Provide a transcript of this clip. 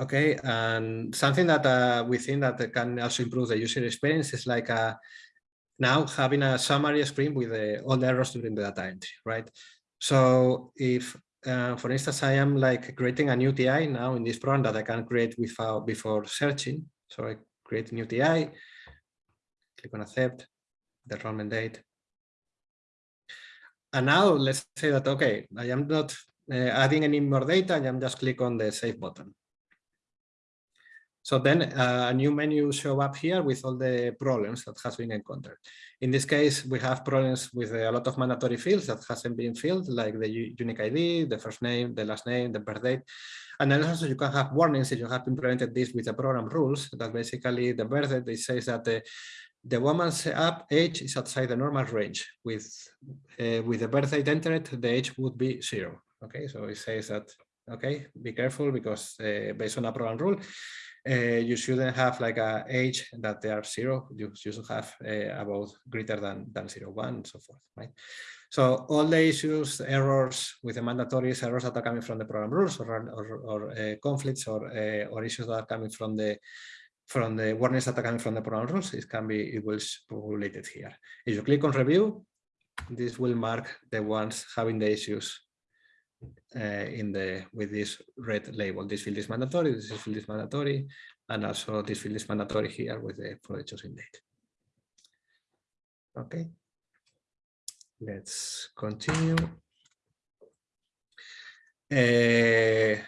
Okay, and something that uh, we think that can also improve the user experience is like uh, now having a summary screen with uh, all the errors during the data entry, right? So if, uh, for instance, I am like creating a new TI now in this program that I can create without before searching. So I create a new TI, click on accept, the enrollment date. And now let's say that, okay, I am not uh, adding any more data, I am just click on the save button. So then uh, a new menu show up here with all the problems that has been encountered. In this case, we have problems with a lot of mandatory fields that hasn't been filled, like the unique ID, the first name, the last name, the birth date. And then also you can have warnings if you have implemented this with the program rules that basically the birth date, it says that the, the woman's up age is outside the normal range. With, uh, with the birth date entered, the age would be zero. Okay, so it says that, okay, be careful because uh, based on a program rule, uh, you shouldn't have like a age that they are zero. You, you should have uh, about greater than, than zero, one, and so forth, right? So all the issues, errors with the mandatories, errors that are coming from the program rules or, or, or uh, conflicts or, uh, or issues that are coming from the from the warnings that are coming from the program rules, it can be, it will populated here. If you click on review, this will mark the ones having the issues uh, in the with this red label. This field is mandatory, this field is mandatory, and also this field is mandatory here with the for the chosen date. Okay, let's continue. Uh,